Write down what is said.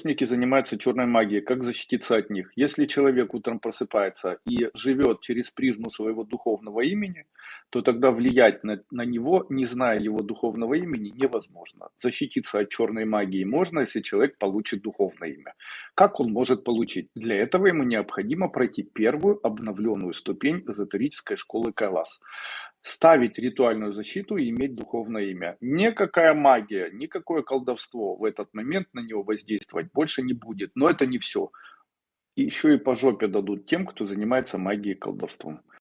Фокусники занимаются черной магией. Как защититься от них? Если человек утром просыпается и живет через призму своего духовного имени, то тогда влиять на, на него, не зная его духовного имени, невозможно. Защититься от черной магии можно, если человек получит духовное имя. Как он может получить? Для этого ему необходимо пройти первую обновленную ступень эзотерической школы Кайлас ставить ритуальную защиту и иметь духовное имя. Никакая магия, никакое колдовство в этот момент на него воздействовать больше не будет. Но это не все. Еще и по жопе дадут тем, кто занимается магией и колдовством.